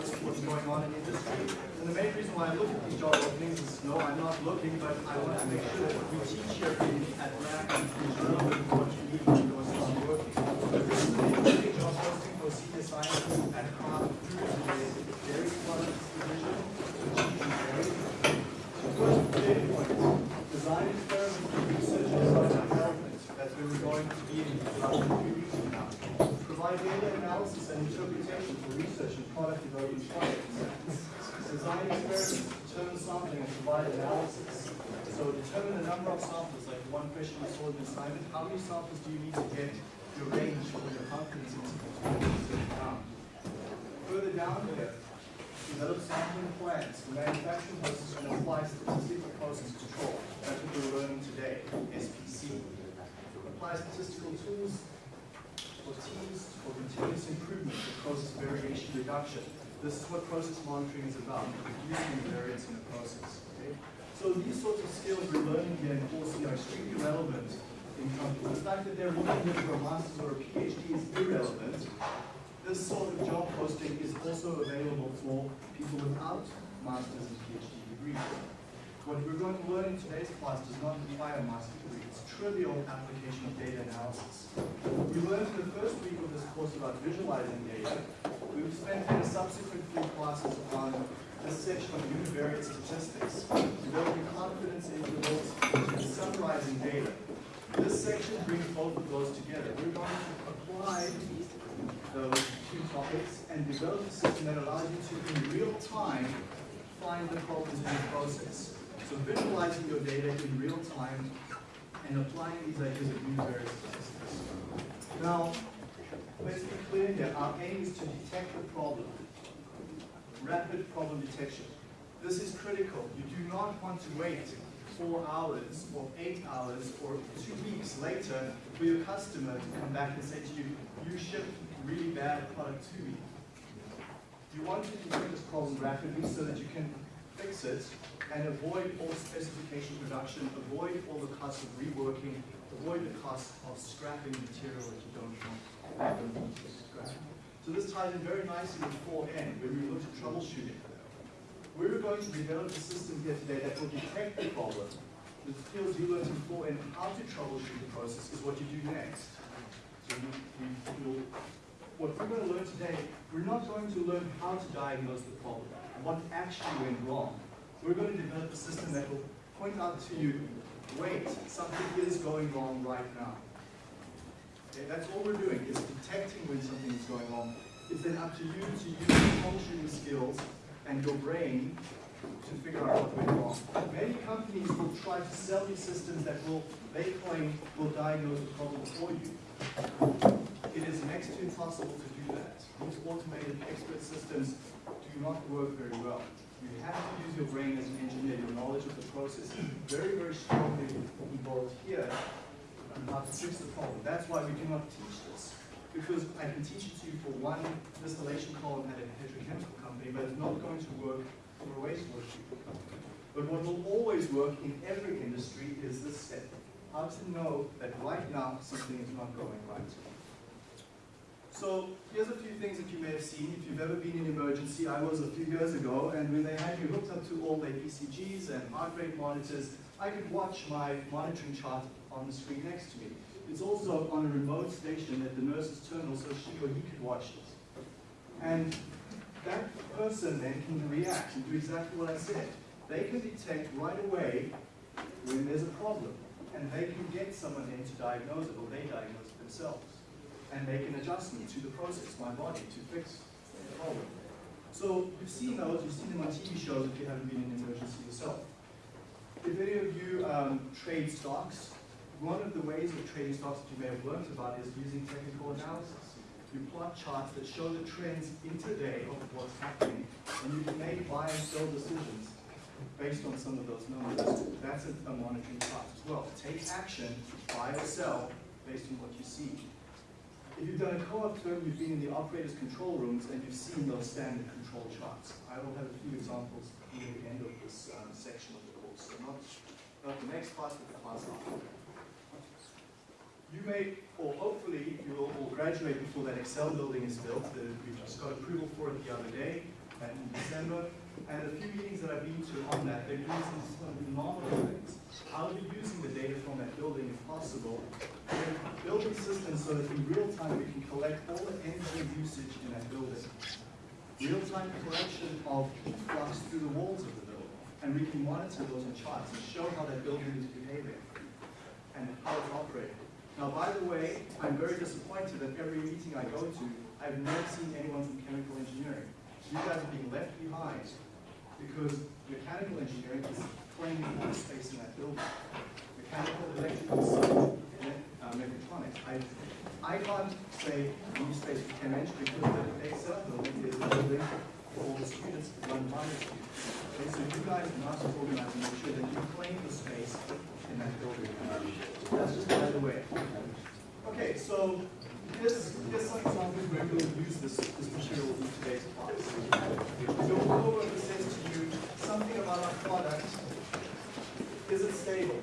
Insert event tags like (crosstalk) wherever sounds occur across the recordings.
what's, what's going on in industry. And the main reason why I look at these job openings is, no, I'm not looking, but I want to make sure that we teach here in, at RAC is relevant to what you need when you start working. This is interesting job posting for senior scientist at Kraft Foods in the dairy products division, cheese and dairy. First data point, design experiments for research and product development. That's where we're going to be in about three weeks from now. Provide data analysis and interpretation for research and product development projects. Design experiments, determine sampling and provide analysis. So determine the number of samples, like one question we saw in the assignment. How many samples do you need to get your range for your confidence interval? Further down here, develop sampling plans for manufacturing process and apply statistical process control. That's what we're learning today, SPC. Apply statistical tools for teams for continuous improvement for process variation reduction. This is what process monitoring is about, reducing the variance in the process. So these sorts of skills we're learning here in course C are extremely relevant in companies. The fact that they're looking here for a master's or a PhD is irrelevant this sort of job posting is also available for people without master's and PhD degrees. What we're going to learn in today's class does not require a master's degree. It's trivial application of data analysis. We learned in the first week of this course about visualizing data. We've spent the subsequent three classes on this section of univariate statistics, developing confidence intervals and summarizing data. This section brings both of those together. We're going to apply those two topics and develop a system that allows you to, in real time, find the problems in the process. So visualizing your data in real time and applying these ideas of univariate statistics. Now, let's be clear here. Our aim is to detect the problem. Rapid problem detection. This is critical. You do not want to wait four hours or eight hours or two weeks later for your customer to come back and say to you, you shipped really bad product to me. You want to detect this problem rapidly so that you can fix it and avoid all specification production, avoid all the costs of reworking, avoid the cost of scrapping material that you don't want. So this ties in very nicely with 4N, where we looked at troubleshooting. We're going to develop a system here today that will detect the problem. The skills you learned in 4N, how to troubleshoot the process, is what you do next. So we, we what we're going to learn today, we're not going to learn how to diagnose the problem, what actually went wrong. We're going to develop a system that will point out to you, wait, something is going wrong right now. Okay, that's all we're doing, is when something is going wrong. It's then up to you to use your troubleshooting skills and your brain to figure out what went wrong. Many companies will try to sell you systems that will, they claim, will diagnose the problem for you. It is next to impossible to do that. These automated expert systems do not work very well. You have to use your brain as an engineer. Your knowledge of the process is very, very strongly involved here on how to fix the problem. That's why we do not teach this. Because I can teach it to you for one distillation column at a petrochemical company, but it's not going to work for a wastewater treatment company. But what will always work in every industry is this step. How to know that right now something is not going right. So here's a few things that you may have seen. If you've ever been in emergency, I was a few years ago, and when they had you hooked up to all their ECGs and heart rate monitors, I could watch my monitoring chart on the screen next to me. It's also on a remote station at the nurse's terminal, so she or he could watch it. And that person then can react and do exactly what I said. They can detect right away when there's a problem, and they can get someone in to diagnose it, or they diagnose it themselves and make an adjustment to the process, my body, to fix the problem. So you've seen those, you've seen them on TV shows if you haven't been in an emergency yourself. If any of you um, trade stocks, one of the ways of trading stocks that you may have learned about is using technical analysis. You plot charts that show the trends intraday of what's happening, and you can make buy and sell decisions based on some of those numbers. That's a, a monitoring chart as well. Take action, buy or sell, based on what you see. If you've done a co-op term, you've been in the operator's control rooms and you've seen those standard control charts. I will have a few examples near the end of this um, section of the course. So not, not the next class, but the class after. You may, or hopefully, you will all graduate before that Excel building is built. The, we just got approval for it the other day. and in December. And a few meetings that I've been to on that, they're doing some phenomenal things. I'll be using the data from that building if possible. We're building systems so that in real time we can collect all the energy usage in that building. Real-time collection of flux through the walls of the building. And we can monitor those in charts and show how that building is behaving and how it's operating. Now, by the way, I'm very disappointed that every meeting I go to, I've never seen anyone from chemical engineering. You guys are being left behind because mechanical engineering is claiming more space in that building. Mechanical, electrical, civil, uh, mechatronics. I, I can't say new space for chem eng because the Excel building is a building for all the students run minor students. Okay, so you guys must organize and make sure that you claim the space in that building. That's just by the way. Okay, so here's, here's some examples where we'll use this, this material in today's class. So we'll go over and says to you something about our product. Is it stable?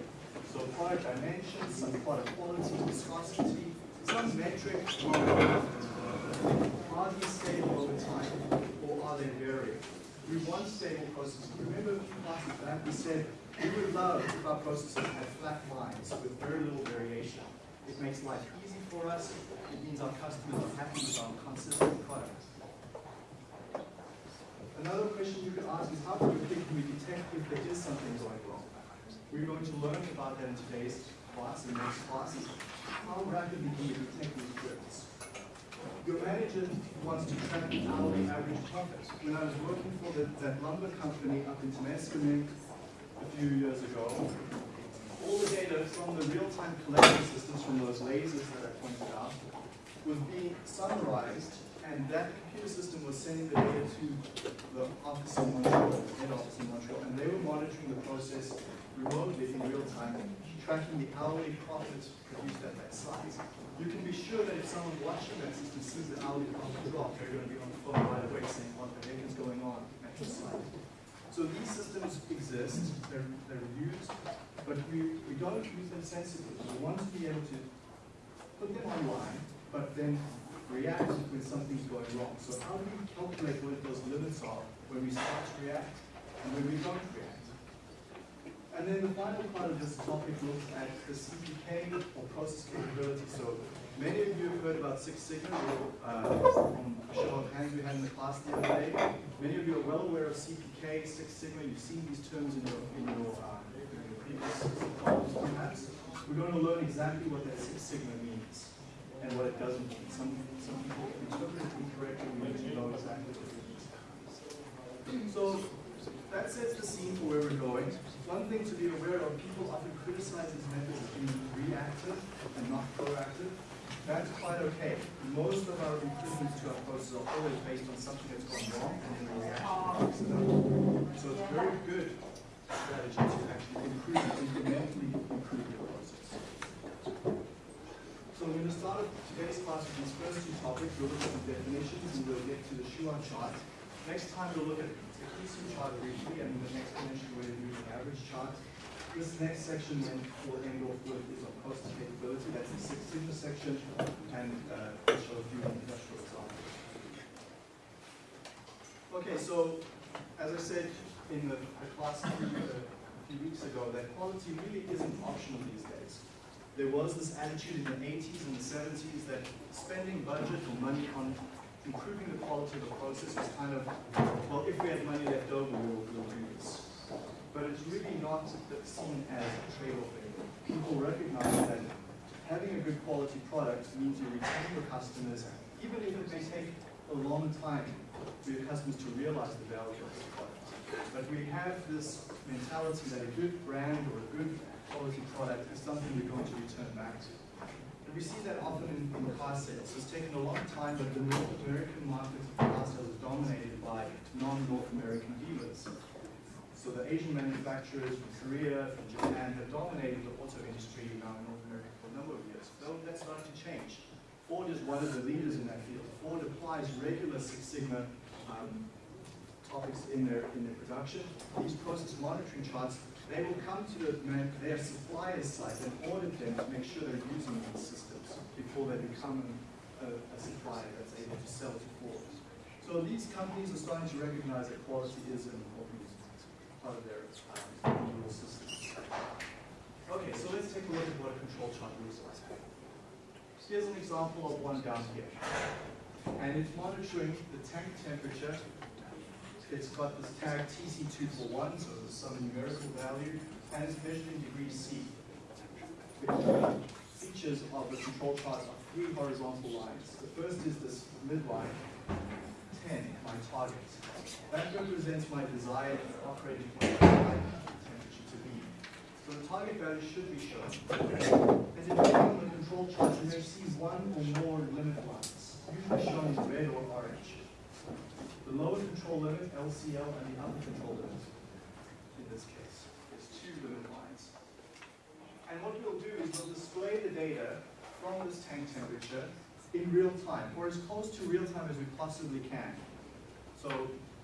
So product dimensions, some product quality, viscosity, some metric. Are these stable over time or are they varying? We want stable processes. Remember classes back we said we would love if our processes had flat lines with very little variation. It makes life easy for us. It means our customers are happy with our consistent product. Another question you could ask is how quickly can we detect if there is something going wrong? We're going to learn about that in today's class and next classes. How rapidly can we detect these drifts? Your manager wants to track the hourly average profit. When I was working for the, that lumber company up in Temiskaming a few years ago, all the data from the real-time collection systems from those lasers that I pointed out was being summarized, and that computer system was sending the data to the office in Montreal, the head office in Montreal, and they were monitoring the process remotely in real time, tracking the hourly profits produced at that site. You can be sure that if someone watching that system sees the hourly profit drop, they're going to be on the phone right away saying, what the heck is going on at your site? So these systems exist, they're, they're used, but we, we don't use them sensibly. We want to be able to put them online, but then react when something's going wrong. So how do we calculate what those limits are when we start to react and when we don't react? And then the final part of this topic looks at the CPK or process capability. So many of you have heard about Six Sigma uh, from a show of hands we had in the class the other day. Many of you are well aware of CPK, Six Sigma. You've seen these terms in your, in your, uh, in your previous perhaps. We're going to learn exactly what that Six Sigma means and what it doesn't mean. Some, some people interpret it incorrectly. We need to know exactly what it means. So that sets the scene for where we're going. One thing to be aware of, people often criticize these methods as being reactive and not proactive. That's quite okay. Most of our improvements to our process are always based on something that's gone wrong and then we react to fix it. So it's a very good strategy to actually improve, incrementally improve your process. So we're going to start today's class with these first two topics. We'll look at the definitions and we'll get to the Shewhart chart. Next time we'll look at the CUSUM chart briefly and the exponential way of using average chart. This next section then will end off with is on capability. That's the Six Sigma section and uh, we'll show a few industrial examples. Okay, so as I said in the, the class a few, uh, a few weeks ago, that quality really isn't optional these days. There was this attitude in the 80s and the 70s that spending budget or money on improving the quality of the process was kind of, well, if we had money left over, we'll, we'll do this. But it's really not seen as a trade-off. People recognize that having a good quality product means you retain your customers, even if it may take a long time for your customers to realize the value of the product. But we have this mentality that a good brand or a good quality product is something we're going to return back to. And we see that often in, in car sales. It's taken a long time, but the North American market for car sales is dominated by non-North American dealers. So the Asian manufacturers from Korea, from Japan have dominated the auto industry now in North America for a number of years. Though that's starting to change. Ford is one of the leaders in that field. Ford applies regular Six Sigma um, topics in their in their production. These process monitoring charts, they will come to the their supplier's site and audit them to make sure they're using these systems before they become a, a supplier that's able to sell to Ford. So these companies are starting to recognize that quality is an important part of their um, overall systems. Okay, so let's take a look at what a control chart looks like. Here's an example of one down here. And it's monitoring the tank temperature. It's got this tag TC241, so it's some numerical value, and it's measured in degrees C. Features of the control chart are three horizontal lines. The first is this midline, 10, my target. That represents my desired operating point temperature to be. So the target value should be shown. And depending on the control chart, you may see one or more limit lines, usually shown in red or orange. The lower control limit, LCL, and the upper control limit, in this case, is two limit lines. And what we'll do is we'll display the data from this tank temperature in real time, or as close to real time as we possibly can. So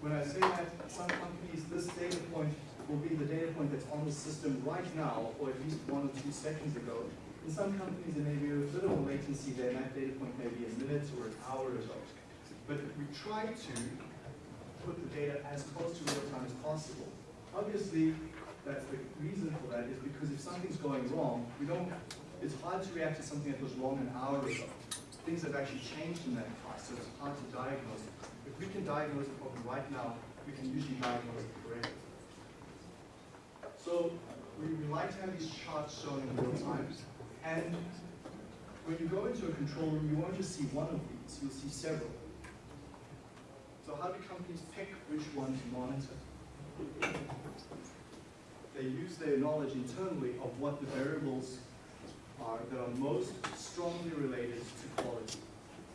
when I say that, some companies, this data point will be the data point that's on the system right now, or at least one or two seconds ago. In some companies, there may be a little more latency there, and that data point may be a minute or an hour ago. But we try to put the data as close to real time as possible. Obviously, that's the reason for that is because if something's going wrong, we don't, it's hard to react to something that was wrong an hour ago. Things have actually changed in that past, so it's hard to diagnose. If we can diagnose the problem right now, we can usually diagnose it correctly. So we, we like to have these charts shown in real time. And when you go into a control room, you won't just see one of these, you'll see several. So how do companies pick which one to monitor? They use their knowledge internally of what the variables are that are most strongly related to quality.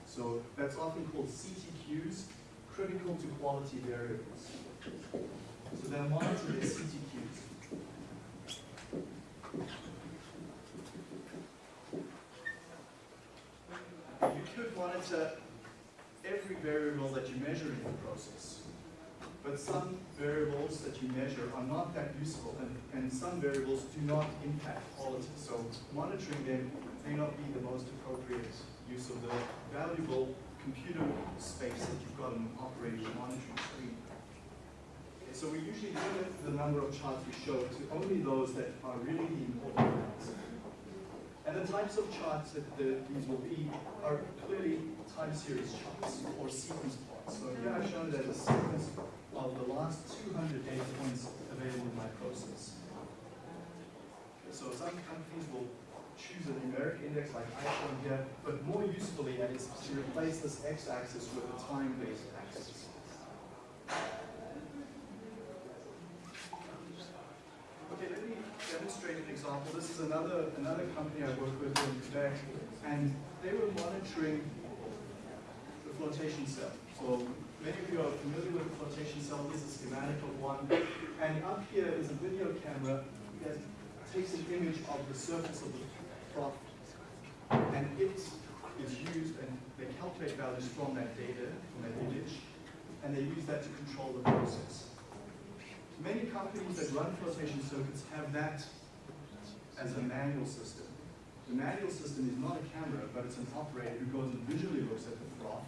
So that's often called CTQs, critical to quality variables. So they'll monitor their CTQs. You could monitor every variable that you measure in the process. But some variables that you measure are not that useful, and, and some variables do not impact quality. So monitoring them may not be the most appropriate use of the valuable computer space that you've got an operating monitoring screen. So we usually limit the number of charts we show to only those that are really important. And the types of charts that the, these will be are clearly time series charts or sequence plots. So here I've shown that a sequence of the last 200 data points available in my process. So some companies will choose a numeric index like I shown here, but more usefully it is to replace this x-axis with a time-based axis. Okay, let me demonstrate an example. This is another another company I work with in Quebec, and they were monitoring the flotation cell. So many of you are familiar with the flotation cell. Here's a schematic of one, and up here is a video camera that takes an image of the surface of the froth, and it is used, and they calculate values from that data, from that image, and they use that to control the process. Many companies that run flotation circuits have that as a manual system. The manual system is not a camera, but it's an operator who goes and visually looks at the froth,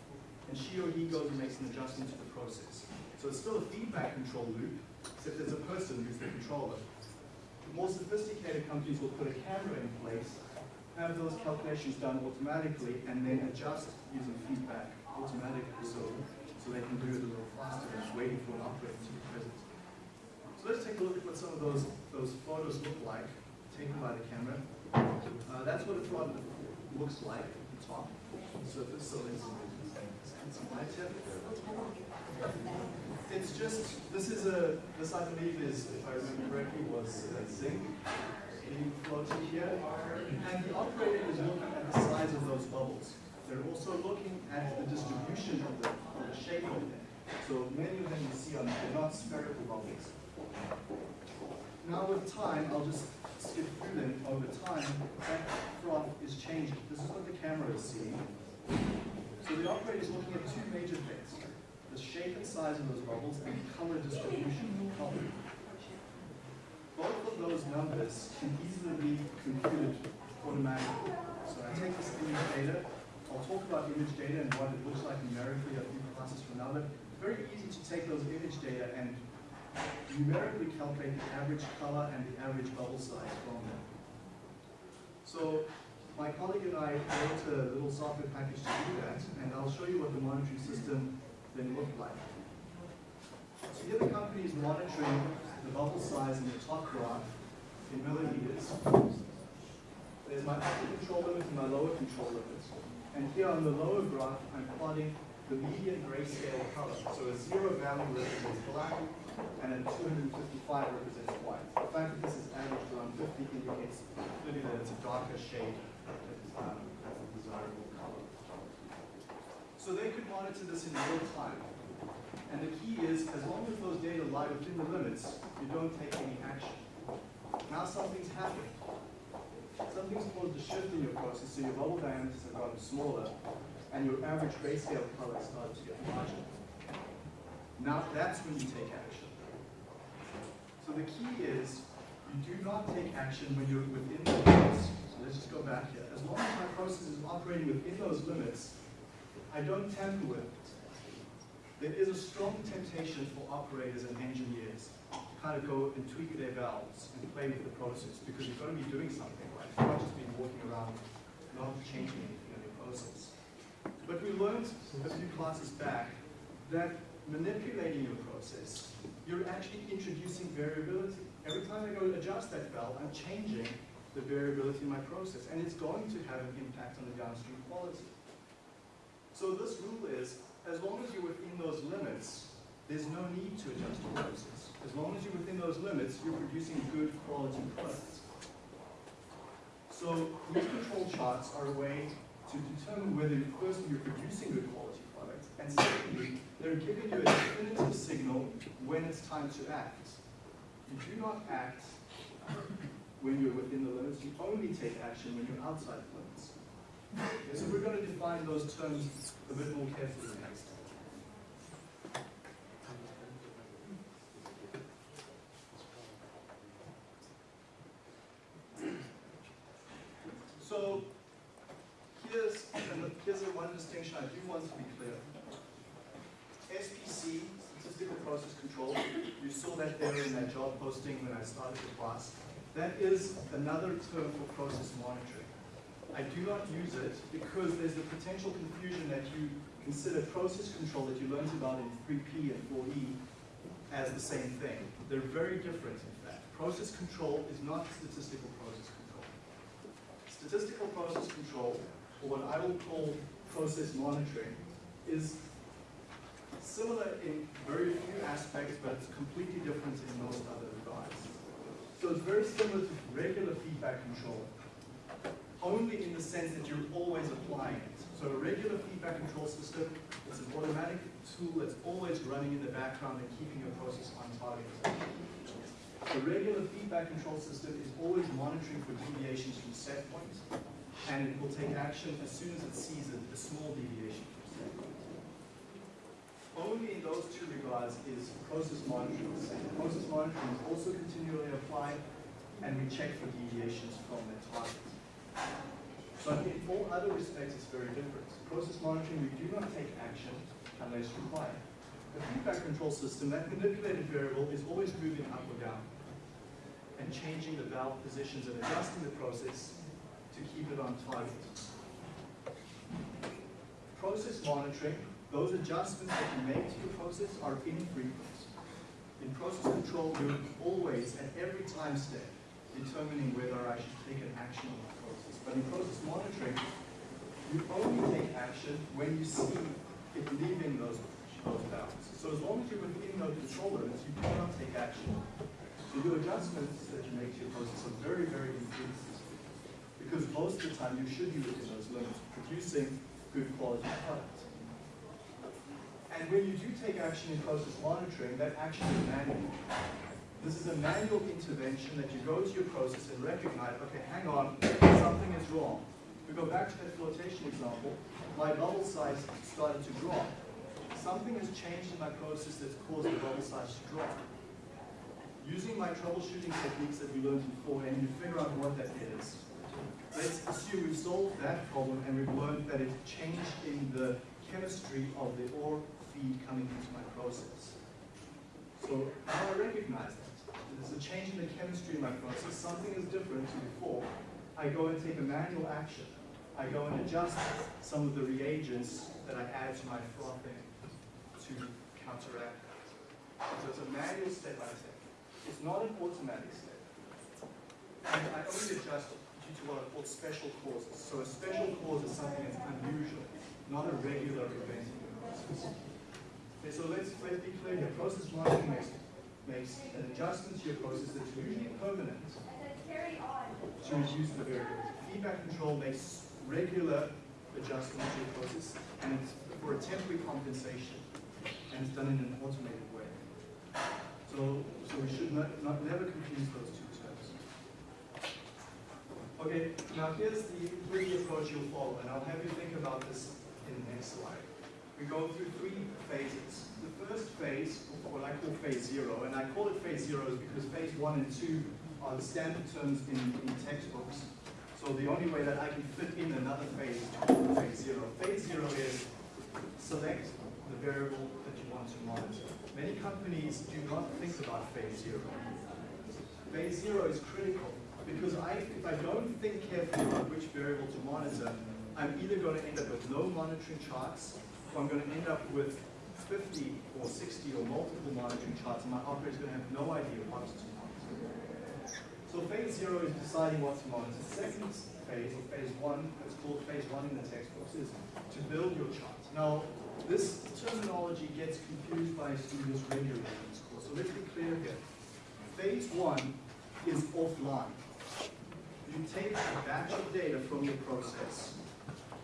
and she or he goes and makes an adjustment to the process. So it's still a feedback control loop, except there's a person who's the controller. The more sophisticated companies will put a camera in place, have those calculations done automatically, and then adjust using feedback automatically so, so they can do it a little faster than waiting for an operator to be present. So let's take a look at what some of those, those photos look like, taken by the camera. Uh, that's what a froth looks like the top surface, so It's just, this is a, this I believe is, if I remember correctly, was uh, zinc being floated here. And the operator is looking at the size of those bubbles. They're also looking at the distribution of the, of the shape of them. So many of them you see are not spherical bubbles. Now with time, I'll just skip through them over time, that froth is changing. This is what the camera is seeing. So the operator is looking at two major things. The shape and size of those bubbles and color distribution color. Both of those numbers can easily be computed automatically. So I take this image data, I'll talk about image data and what it looks like numerically a few classes from now, but it's very easy to take those image data and numerically calculate the average color and the average bubble size from them. So my colleague and I wrote a little software package to do that, and I'll show you what the monitoring system then looked like. So here the company is monitoring the bubble size in the top graph in milliliters. There's my upper control limit and my lower control limit. And here on the lower graph, I'm plotting the median grayscale color. So a zero value represents black, and a 255 represents white. The fact that this is averaged around 50 indicates clearly that it's a darker shade as a desirable color. So they could monitor this in real time. And the key is, as long as those data lie within the limits, you don't take any action. Now something's happened. Something's caused a shift in your process, so your bubble diameters have gotten smaller, and your average grayscale color started to get larger. Now that's when you take action. So the key is, you do not take action when you're within the limits. Let's just go back here. As long as my process is operating within those limits, I don't tamper with it. There is a strong temptation for operators and engineers to kind of go and tweak their valves and play with the process because you've got to be doing something, right? You can't just be walking around not changing anything in your process. But we learned a few classes back that manipulating your process, you're actually introducing variability. Every time I go to adjust that valve, I'm changing the variability in my process, and it's going to have an impact on the downstream quality. So this rule is, as long as you're within those limits, there's no need to adjust your process. As long as you're within those limits, you're producing good quality products. So these control charts are a way to determine whether, firstly, you're producing good quality products, and secondly, they're giving you a definitive signal when it's time to act. If You do not act when you're within the limits, you only take action when you're outside the limits. Okay, so we're going to define those terms a bit more carefully next. So here's, here's one distinction I do want to be clear. SPC, Statistical Process Control, you saw that there in that job posting when I started the class. That is another term for process monitoring. I do not use it because there's the potential confusion that you consider process control that you learned about in 3P and 4E as the same thing. They're very different, in fact. Process control is not statistical process control. Statistical process control, or what I will call process monitoring, is similar in very few aspects, but it's completely different in most other regards. So it's very similar to regular feedback control, only in the sense that you're always applying it. So a regular feedback control system is an automatic tool that's always running in the background and keeping your process on target. The regular feedback control system is always monitoring for deviations from set points, point, and it will take action as soon as it sees a, a small deviation. Only in those two regards is process monitoring the same. Process monitoring is also continually applied, and we check for deviations from the target. But in all other respects, it's very different. Process monitoring, we do not take action unless required. A feedback control system, that manipulated variable is always moving up or down and changing the valve positions and adjusting the process to keep it on target. Process monitoring, those adjustments that you make to your process are infrequent. In process control, you're always, at every time step, determining whether I should take an action on the process. But in process monitoring, you only take action when you see it leaving those, those bounds. So as long as you're within those control limits, you cannot take action. So your adjustments that you make to your process are very, very infrequent. Because most of the time you should be within those limits, producing good quality product. And when you do take action in process monitoring, that action is manual. This is a manual intervention that you go to your process and recognize, okay, hang on, something is wrong. We go back to that flotation example, my bubble size started to drop. Something has changed in my process that's caused the bubble size to drop. Using my troubleshooting techniques that we learned before, and you figure out what that is. Let's assume we've solved that problem and we've learned that it's changed in the chemistry of the ore feed coming into my process. So now I recognize that. There's a change in the chemistry in my process. Something is different to before. I go and take a manual action. I go and adjust some of the reagents that I add to my frothing to counteract that. So it's a manual step by step. It's not an automatic step. And I only adjust due to what are called special causes. So a special cause is something that's unusual, not a regular event in the process. Okay, so let's, let's be clear here. Process monitoring makes, makes an adjustment to your process that's usually permanent to reduce the variability. Feedback control makes regular adjustments to your process and for a temporary compensation and it's done in an automated way. So, so we should not, not never confuse those two terms. Okay, now here's the, the approach you'll follow, and I'll have you think about this in the next slide. We go through three phases. The first phase, what I call phase zero, and I call it phase zero because phase one and two are the standard terms in, in textbooks. So the only way that I can fit in another phase is phase zero. Phase zero is select the variable that you want to monitor. Many companies do not think about phase zero. Phase zero is critical because I, if I don't think carefully about which variable to monitor, I'm either going to end up with no monitoring charts, or I'm going to end up with 50 or 60 or multiple monitoring charts, and my operator is going to have no idea what to monitor. So phase zero is deciding what to monitor. The Second phase, or phase one, it's called phase one in the textbooks, is to build your chart. Now, this terminology gets confused by students regularly in this course, so let's be clear here. Phase one is offline you take a batch of data from your process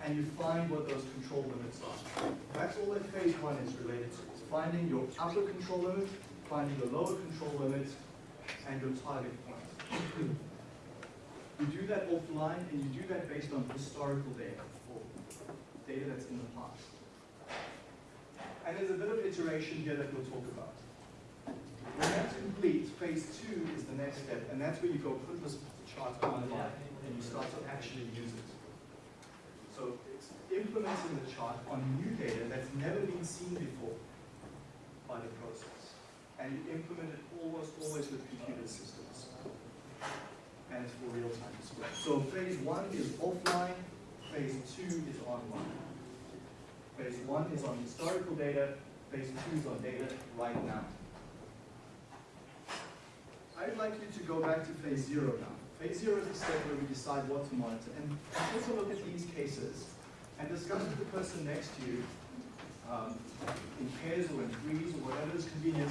and you find what those control limits are. That's all that phase one is related to. It's finding your upper control limit, finding the lower control limit, and your target point. you do that offline and you do that based on historical data or data that's in the past. And there's a bit of iteration here that we'll talk about. When that's complete, phase two is the next step, and that's where you go put this chart online and you start to actually use it. So it's implementing the chart on new data that's never been seen before by the process. And you implement it almost always with computer systems. And it's for real-time display. So phase one is offline, phase two is online. Phase one is on historical data, phase two is on data right now. I'd like you to go back to phase zero now. Zero is the step where we decide what to monitor. And take a look at these cases and discuss with the person next to you, um, in pairs or in threes or whatever is convenient.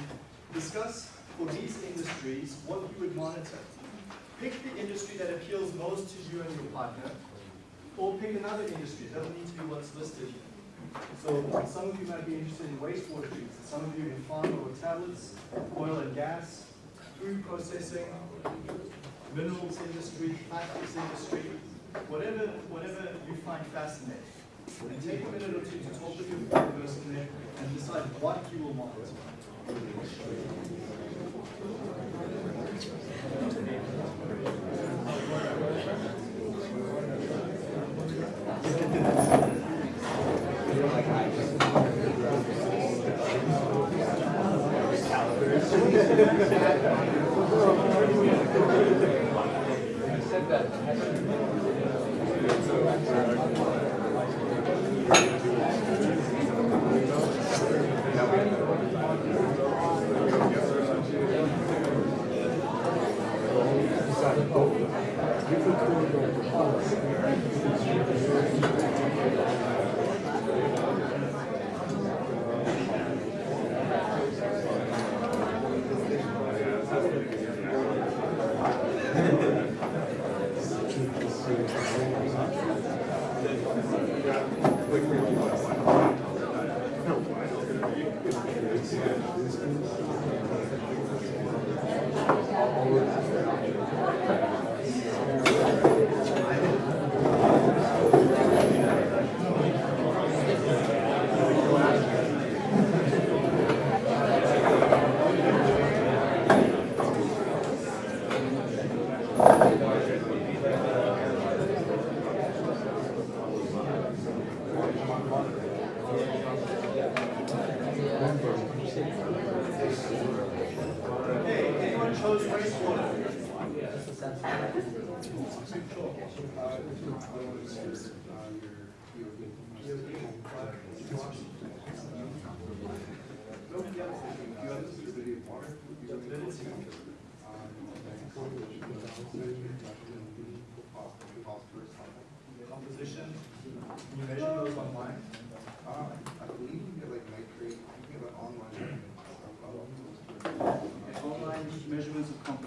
Discuss for these industries what you would monitor. Pick the industry that appeals most to you and your partner, or pick another industry. It doesn't need to be what's listed here. So some of you might be interested in wastewater treatment, some of you in pharma or tablets, oil and gas, food processing, minerals industry, plastics industry, whatever, whatever you find fascinating. And take a minute or two to talk with your person there and decide what you will want. (laughs)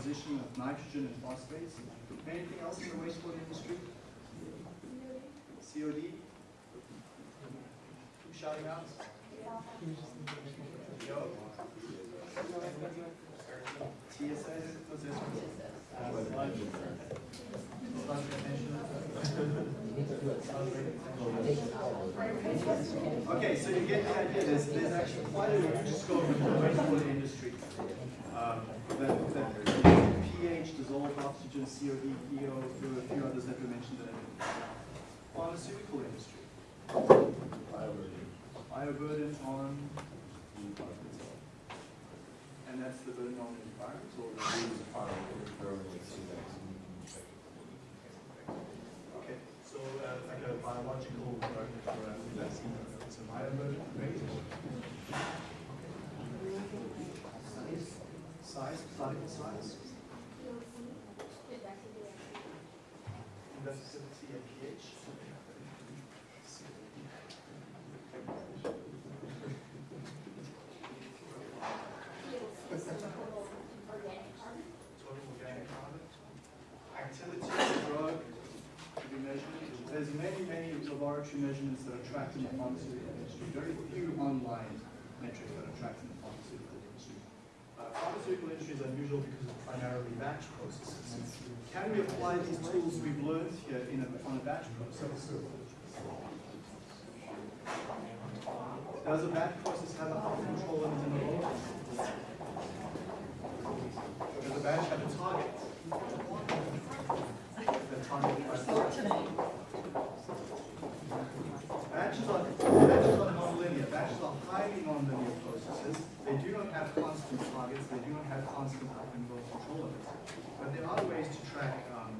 Of nitrogen and phosphates. Anything else in the wastewater industry? COD? Who's shouting out? Yo. TSS, this one? Okay, so you get the idea, there's, there's actually quite a huge scope in the wastewater industry. Um, that, that oxygen, COD, PO, there were a few others that were mentioned there. Pharmaceutical industry. Bioburden on, and that's the burden on the environment or the Okay, so uh, like a biological burden for a vaccine, it's a bioburden, right? Size, particle size, conductivity and pH. Activity of the drug. There's many, many laboratory measurements that are tracked in the pharmaceutical industry. Very few online metrics that are tracked in the pharmaceutical industry. Uh, pharmaceutical industry is unusual because it's primarily batch processes. Can we apply these tools we've learned here in a, on a batch process? Does a batch process have a control in the law? Does a batch have a target? The target Batches are, batches are nonlinear. Batches are highly nonlinear processes. They do not have constant targets. They do not have constant up and low control limits. But there are ways to track um,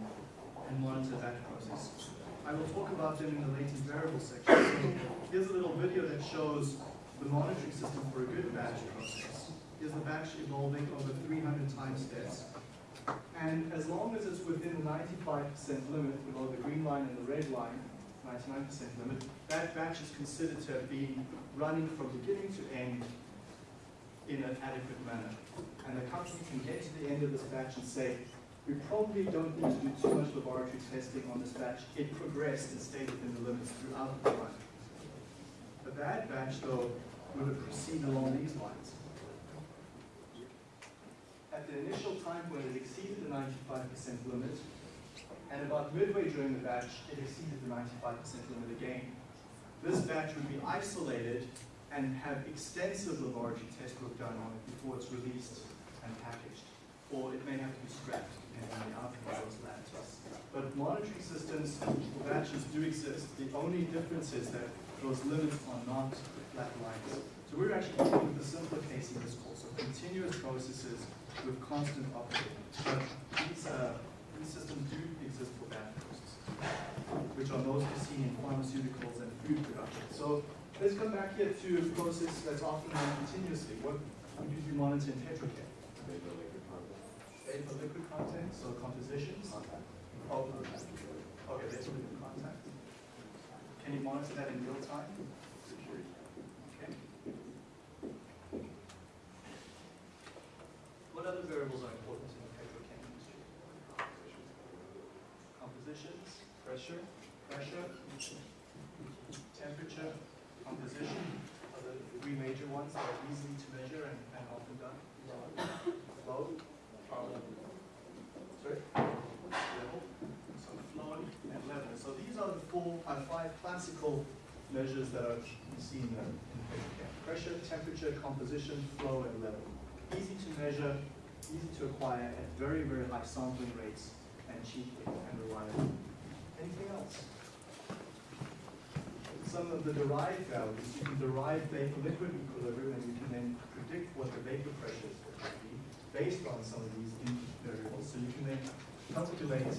and monitor batch processes. I will talk about them in the latent variable section. So here's a little video that shows the monitoring system for a good batch process. Here's the batch evolving over 300 time steps. And as long as it's within the 95% limit below the green line and the red line, 99% limit, that batch is considered to have been running from beginning to end in an adequate manner. And the company can get to the end of this batch and say, we probably don't need to do too much laboratory testing on this batch. It progressed and stayed within the limits throughout the run. The bad batch, though, would have proceeded along these lines. At the initial time when it exceeded the 95% limit, and about midway during the batch, it exceeded the 95% limit again. This batch would be isolated and have extensive laboratory test work done on it before it's released and packaged. Or it may have to be scrapped, depending on the outcome of those labs. But monitoring systems for batches do exist. The only difference is that those limits are not flat lines. So we're actually dealing with the simpler case in this course of continuous processes with constant operating. But these, uh, these systems do exist for batch processes, which are mostly seen in pharmaceuticals and food production. So let's come back here to a process that's often run continuously. What would you monitor in petrochem? Vapor liquid content, so compositions. Oh, okay, that's liquid contact. Can you monitor that in real time? Okay. What other variables are important in the petrochem industry? Compositions, pressure, pressure, temperature, composition are the three major ones that are easy to measure and, and often done. Flow, sorry, level, so flow and level. So these are the four, uh, five classical measures that are seen in. Pressure, temperature, composition, flow, and level. Easy to measure, easy to acquire at very, very high sampling rates and cheaply and reliably. Anything else? So some of the derived values, you can derive vapor-liquid equilibrium and you can then predict what the vapor pressures should be based on some of these variables. So you can then calculate a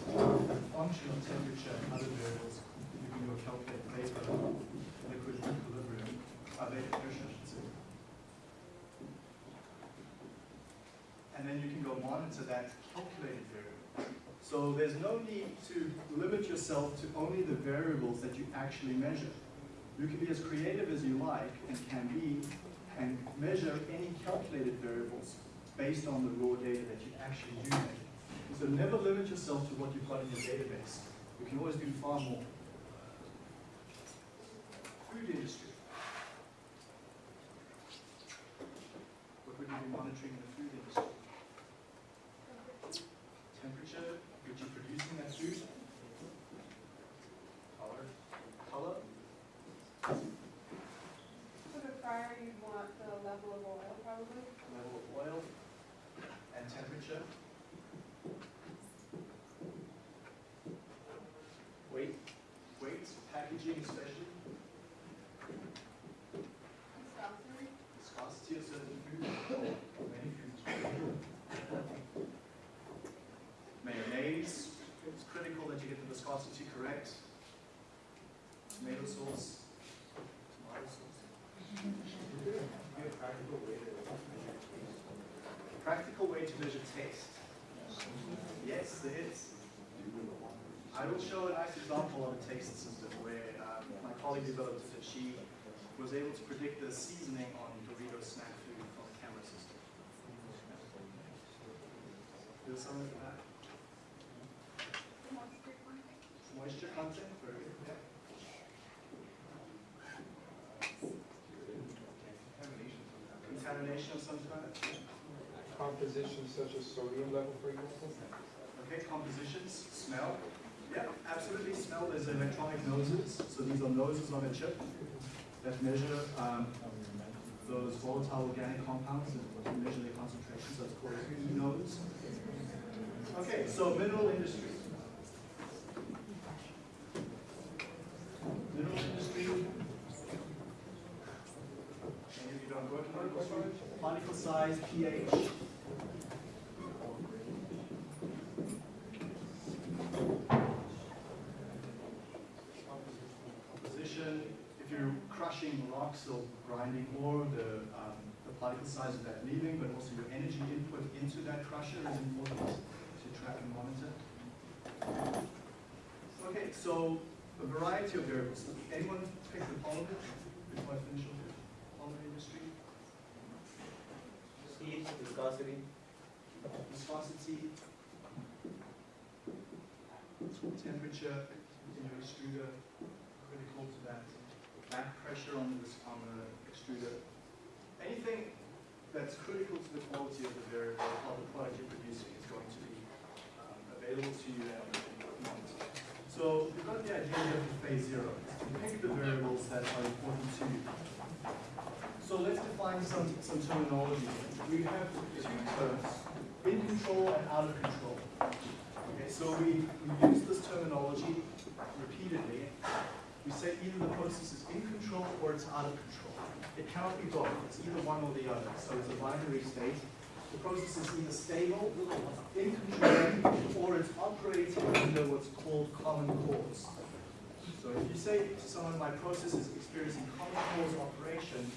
function of temperature and other variables. You can go calculate vapor-liquid equilibrium, uh, vapor pressure. And then you can go monitor that calculated variable. So there's no need to limit yourself to only the variables that you actually measure. You can be as creative as you like and can be and measure any calculated variables based on the raw data that you actually do measure. So never limit yourself to what you've got in your database. You can always do far more. Food industry. What would you be monitoring in the food industry? Temperature, which you're producing that food. Color. Color. For the fryer, you'd want the level of oil probably. level of oil, and temperature. Weight, weight, packaging especially, Viscosity. viscosity of certain foods, or many foods. Mayonnaise, it's critical that you the correct. Tomato sauce, tomato sauce. Practical way to measure taste. Yes, there is. I will show a nice example of a taste system where um, my colleague developed that she was able to predict the seasoning on Dorito snack food from a camera system. There's some of that. Content. Moisture content, very good. Contamination of some kind. composition such as sodium level, for example? Okay, compositions, smell. Yeah, absolutely, smell. There's electronic noses. So these are noses on a chip that measure um, those volatile organic compounds and measure their concentration. So it's called a nose. Okay, so mineral industry. Medical storage? Particle size, pH. composition, if you're crushing rocks or grinding ore, the, um, the particle size of that leaving, but also your energy input into that crusher is important to track and monitor. Okay, so a variety of variables. Anyone pick the polymer before I finish with the polymer industry? Heat, viscosity, Viscosity, temperature in your extruder, critical to that. Back pressure on this on the extruder. Anything that's critical to the quality of the variable of the product you're producing is going to be um, available to you you can monitor. So you've got the idea here for phase zero. You pick the variables that are important to you. So let's define some, some terminology. We have two terms, in control and out of control. Okay, so we, we use this terminology repeatedly. We say either the process is in control or it's out of control. It cannot be both. It's either one or the other. So it's a binary state. The process is either stable, in control, or it's operating under what's called common cause. So if you say to someone, my process is experiencing common cause operation,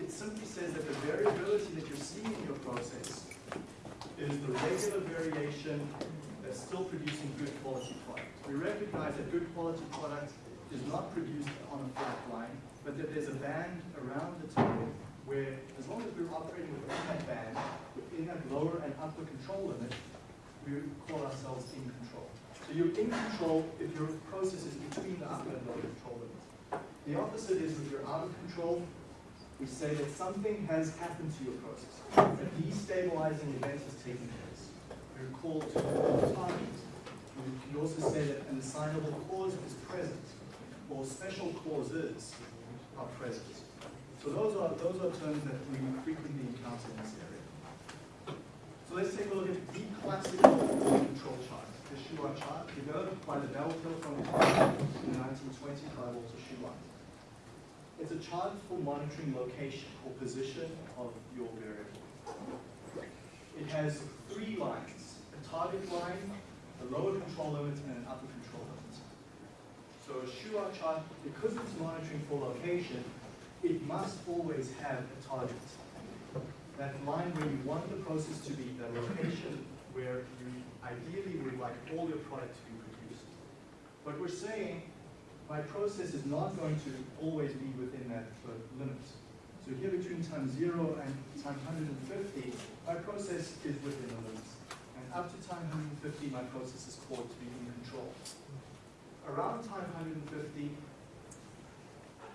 it simply says that the variability that you're seeing in your process is the regular variation that's still producing good quality product. We recognize that good quality product is not produced on a flat line, but that there's a band around the target where as long as we're operating within that band, within that lower and upper control limit, we call ourselves in control. So you're in control if your process is between the upper and lower control limits. The opposite is if you're out of control, we say that something has happened to your process. A destabilizing event has taken place. We're called to target. We can also say that an assignable cause is present, or special causes are present. So those are those are terms that we frequently encounter in this area. So let's take a look at the classical control chart, the Shewhart chart, developed by the Bell Telephone in the 1920s by Walter Shewhart. it's a chart for monitoring location or position of your variable. It has three lines, a target line, a lower control limit, and an upper control limit. So a Shewhart chart, because it's monitoring for location, it must always have a target. That line where you want the process to be, the location where you ideally would like all your product to be produced. But we're saying my process is not going to always be within that uh, limit. So here between time zero and time 150, my process is within the limits. And up to time 150, my process is called to be in control. Around time 150,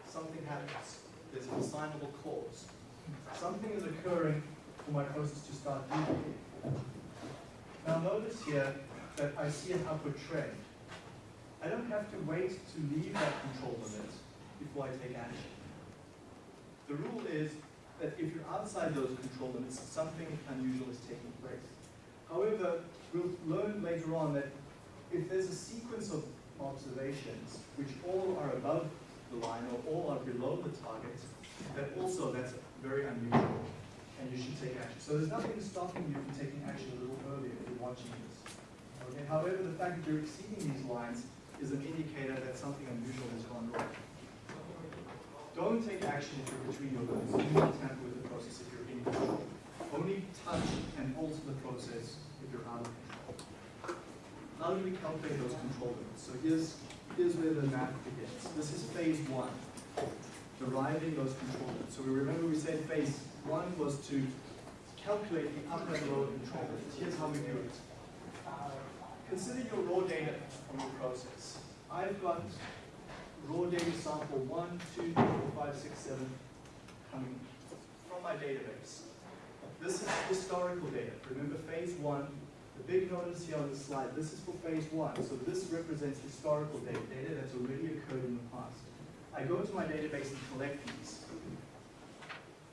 something happens. There's an assignable cause. Something is occurring for my process to start deviating. Now notice here that I see an upward trend. I don't have to wait to leave that control limit before I take action. The rule is that if you're outside those control limits, something unusual is taking place. However, we'll learn later on that if there's a sequence of observations which all are above the line or all are below the target, that also that's very unusual and you should take action. So there's nothing stopping you from taking action a little earlier if you're watching this. Okay? However, the fact that you're exceeding these lines is an indicator that something unusual has gone wrong. Don't take action if you're between your limits. Do not tamper with the process if you're in control. Only touch and alter the process if you're out of control. How do we calculate those control limits? So here's, here's where the math begins. This is phase one, deriving those control limits. So we remember we said phase one was to calculate the upper and lower control limits. Here's how we do it. Uh, consider your raw data from your process. I've got raw data sample one, two, three, four, five, six, seven coming from my database. This is historical data. Remember phase one, the big notice here on the slide, this is for phase one. So this represents historical data, data that's already occurred in the past. I go to my database and collect these.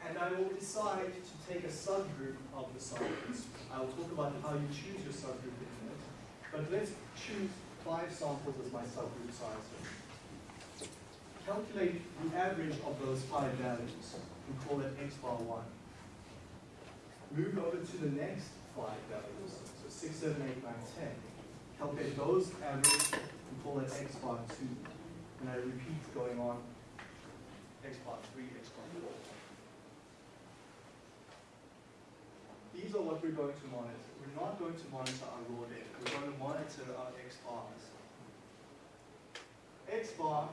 And I will decide to take a subgroup of the samples. I will talk about how you choose your subgroup in a minute. But let's choose five samples as my subgroup size. Calculate the average of those five values and call it x bar one. Move over to the next five values, so six, seven, eight, nine, ten. Calculate those average and call it x bar two. And I repeat going on x bar three, x bar four. These are what we're going to monitor. We're not going to monitor our raw data. We're going to monitor our X bars. X bar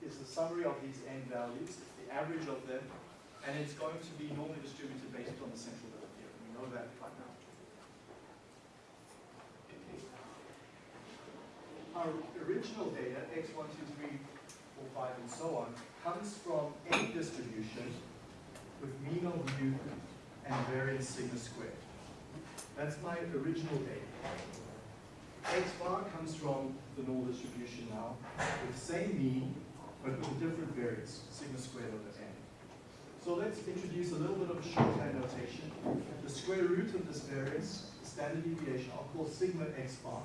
is the summary of these n values, it's the average of them, and it's going to be normally distributed based on the central limit theorem. We know that now. Our original data, x1, 2, 3, 4, 5, and so on, comes from any distribution with mean of mu and variance sigma squared. That's my original data. X bar comes from the normal distribution now, with same mean, but with a different variance, sigma squared over n. So let's introduce a little bit of shorthand notation. The square root of this variance, the standard deviation, I'll call sigma x bar.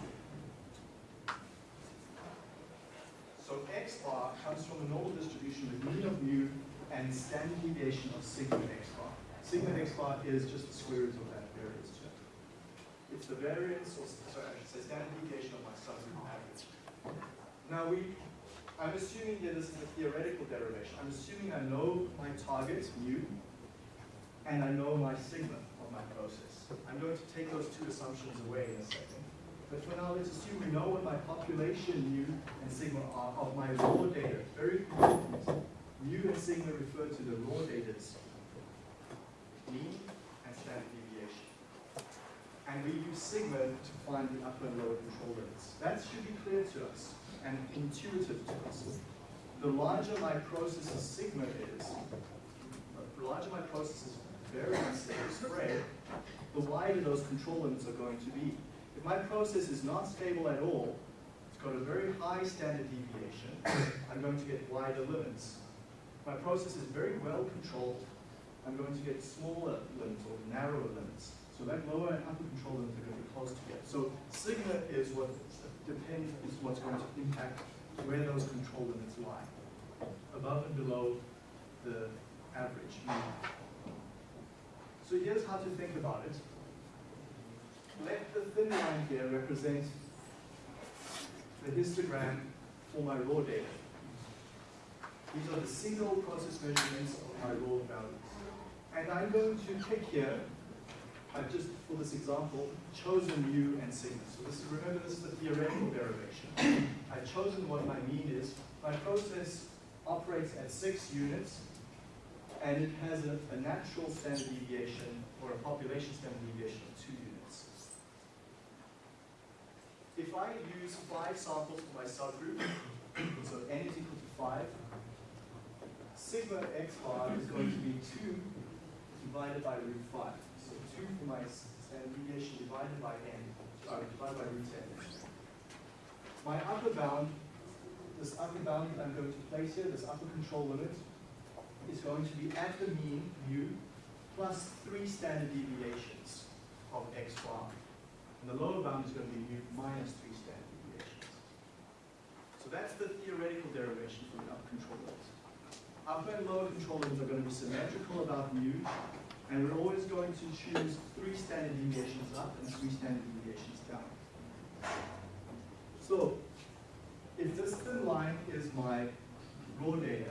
So x bar comes from a normal distribution with mean of mu and standard deviation of sigma x bar. Sigma x bar is just the square root of that variance term. It's the variance, or sorry, I should say standard deviation of my subgroup average. Now we, I'm assuming here this is a theoretical derivation. I'm assuming I know my target, mu, and I know my sigma of my process. I'm going to take those two assumptions away in a second. But for now, let's assume we know what my population mu and sigma are of my raw data. Very important. Mu and sigma refer to the raw data's mean and standard deviation. And we use sigma to find the upper and lower control limits. That should be clear to us and intuitive to us. The larger my process's sigma is, the larger my process process's variance is spread, the wider those control limits are going to be. If my process is not stable at all, it's got a very high standard deviation, I'm going to get wider limits. If my process is very well controlled, I'm going to get smaller limits or narrower limits. So that lower and upper control limits are going to be close together. So sigma is what depends is what's going to impact where those control limits lie. Above and below the average. So here's how to think about it. Let the thin line here represent the histogram for my raw data. These are the single process measurements of my raw values. And I'm going to pick here, I've just, for this example, chosen mu and sigma. So this is, remember, this is a theoretical derivation. (coughs) I've chosen what my mean is. My process operates at six units, and it has a, a natural standard deviation, or a population standard deviation of two units. If I use five samples for my subgroup, so n is equal to five, sigma x bar is going to be two divided by root five. So two for my standard deviation divided by n, sorry, divided by root n. My upper bound, this upper bound that I'm going to place here, this upper control limit, is going to be at the mean, mu, plus three standard deviations of x bar. And the lower bound is going to be mu minus three standard deviations. So that's the theoretical derivation for the upper control limit. Upper and lower control limits are going to be symmetrical about mu, and we're always going to choose three standard deviations up and three standard deviations down. So, if this thin line is my raw data,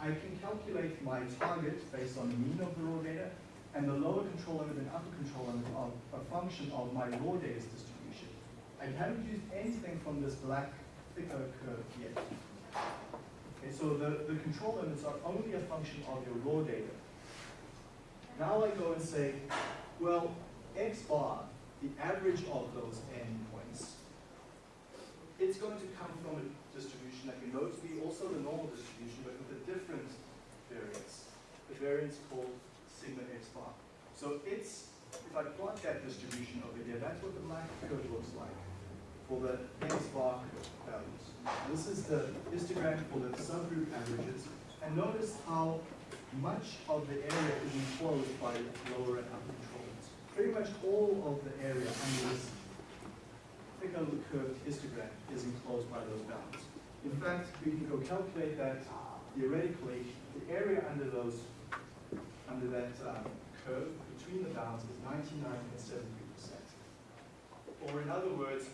I can calculate my target based on the mean of the raw data, and the lower control limit and upper control limit are a function of my raw data distribution. I haven't used anything from this black thicker curve yet. Okay, so the, the control limits are only a function of your raw data. Now I go and say, well, x bar, the average of those n points, it's going to come from a distribution that we know to be also the normal distribution, but with a different variance. The variance called sigma x bar. So it's, if I plot that distribution over here, that's what the black curve looks like for the x bar values. This is the histogram for the subgroup averages. And notice how much of the area is enclosed by lower and upper controls. Pretty much all of the area under this thicker curved histogram is enclosed by those bounds. In fact, we can go calculate that theoretically, the area under those, under that um, curve between the bounds is 99.73%. Or in other words,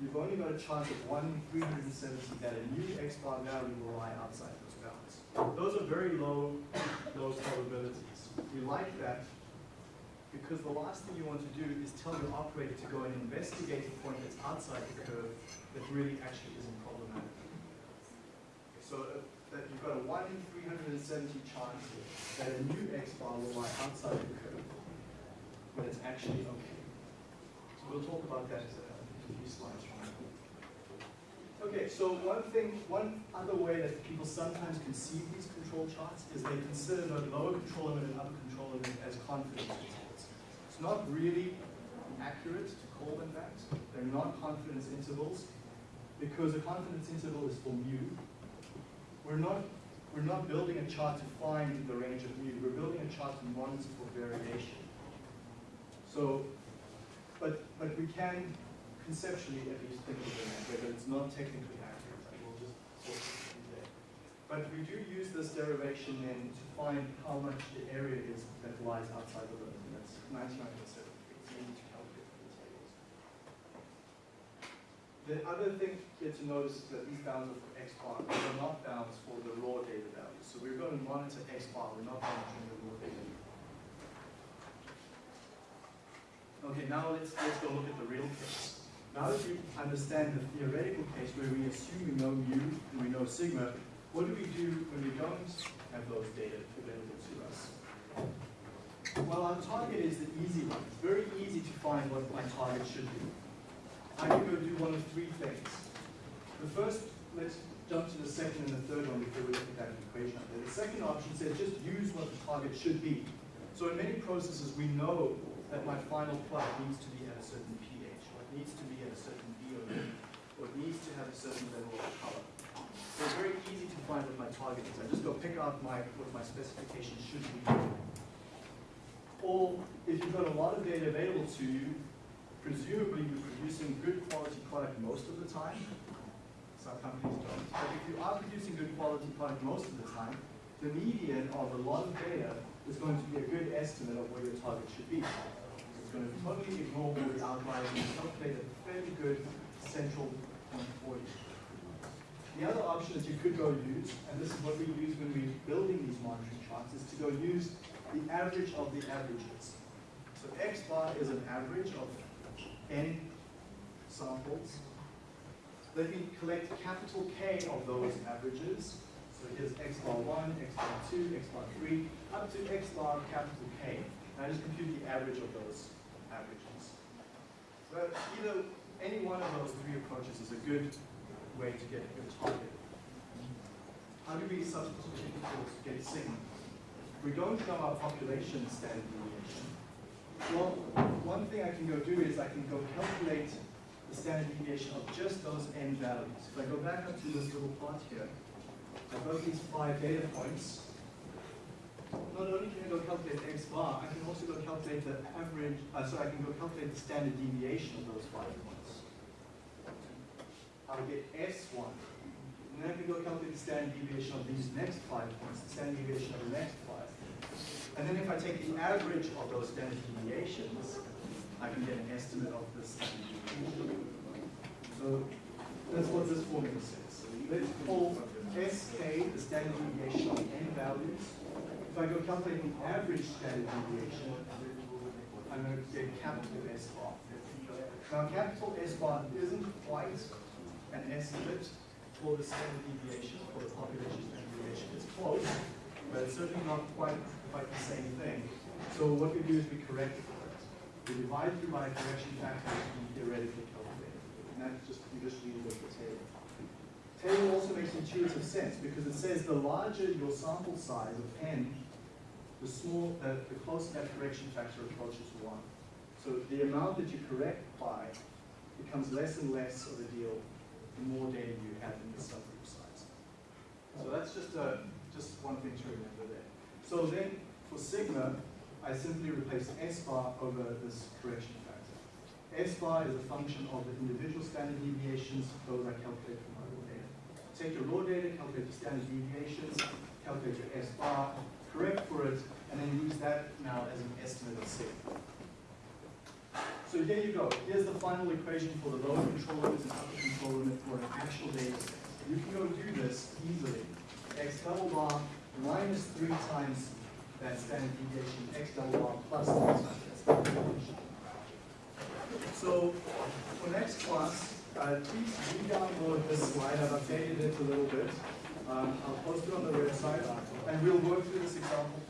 you've only got a chance of 1 in 370 that a new x bar value will lie outside those bounds. Those are very low, low probabilities. We like that because the last thing you want to do is tell your operator to go and investigate a point that's outside the curve that really actually isn't problematic. So that you've got a 1 in 370 chance that a new x bar will lie outside the curve, but it's actually okay. So we'll talk about that in a few slides from now. Okay, so one thing, one other way that people sometimes conceive these control charts is they consider the lower control limit and upper control limit as confidence intervals. It's not really accurate to call them that. They're not confidence intervals because a confidence interval is for mu. We're not, we're not building a chart to find the range of mu. We're building a chart to monitor for variation. So, but, but we can conceptually at least think of it that way, but it's not technically accurate. I will just sort of there. But we do use this derivation then to find how much the area is that lies outside the limit. That's 99.73. It's easy to calculate from the tables. The other thing here to notice is that these bounds are for x bar. These are not bounds for the raw data values. So we're going to monitor x bar. We're not monitoring the raw data. Okay, now let's, let's go look at the real case. Now that you understand the theoretical case where we assume we know mu and we know sigma, what do we do when we don't have those data available to us? Well, our target is the easy one. It's very easy to find what my target should be. I can go do one of three things. The first, let's jump to the second and the third one before we look at that equation up there. The second option says just use what the target should be. So in many processes, we know that my final product needs to be at a certain pH, or it needs to be at a certain VOD, or it needs to have a certain level of color. So it's very easy to find what my target is. I just go pick out my, what my specification should be. Or if you've got a lot of data available to you, presumably you're producing good quality product most of the time. Some companies don't. But if you are producing good quality product most of the time, the median of a lot of data is going to be a good estimate of where your target should be. It's going to totally ignore all the outliers and calculate a fairly good central point for you. The other option that you could go use, and this is what we use when we're building these monitoring charts, is to go use the average of the averages. So X bar is an average of n samples. Let me collect capital K of those averages. So here's X bar one, X bar two, X bar three, up to X bar capital K. And I just compute the average of those averages. But either, any one of those three approaches is a good way to get your target. How do we substitute to get sigma? We don't know our population standard deviation. Well, one thing I can go do is I can go calculate the standard deviation of just those n values. If I go back up to this little plot here, I've got these five data points. Not only can I go calculate x bar, I can also go calculate the average, uh, so I can go calculate the standard deviation of those five points. I'll get S1. And then I can go calculate the standard deviation of these next five points, the standard deviation of the next five. And then if I take the average of those standard deviations, I can get an estimate of the standard deviation. So that's what this formula says. Let's call SK the standard deviation of n values. If I go calculate the average standard deviation, I'm going to get capital S bar. Now, capital S bar isn't quite an estimate for the standard deviation, for the population standard deviation. It's close, but it's certainly not quite, quite the same thing. So what we do is we correct for it. We divide through by a correction factor we theoretically calculate. And that's just, you just read it with the table. Table also makes intuitive sense because it says the larger your sample size of n, the small, uh, the closer that correction factor approaches one. So the amount that you correct by becomes less and less of a deal the more data you have in the subgroup size. So that's just a, just one thing to remember there. So then for sigma, I simply replace S bar over this correction factor. S bar is a function of the individual standard deviations, those I calculate from my raw data. Take your raw data, calculate the standard deviations, calculate your S bar, correct for it, and then use that now as an estimate of sigma. So here you go. Here's the final equation for the lower control limit and upper control limit for an actual data set. You can go do this easily. X double bar minus three times that standard deviation, X double bar plus three that standard deviation. So for next class, uh, please re-download this slide. I've updated it a little bit. Um, I'll post it on the website, and we'll work through this example.